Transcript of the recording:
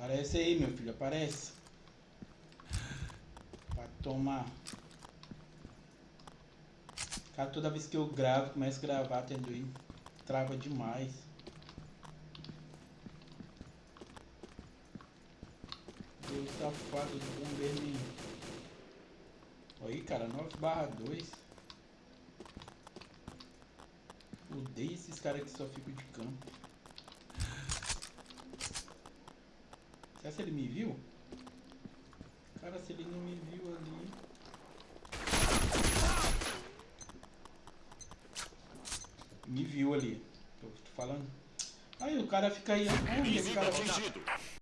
Aparece aí, meu filho, aparece. Pra tomar. Cara, toda vez que eu gravo, começo a gravar, tendo aí, trava demais. Deus safado do bombeiro Aí, cara, 9 barra 2. Odeio esses caras que só ficam de campo. Será que ele me viu? Cara, se ele não me viu ali... Me viu ali. Tô falando. Aí o cara fica aí. Onde esse cara?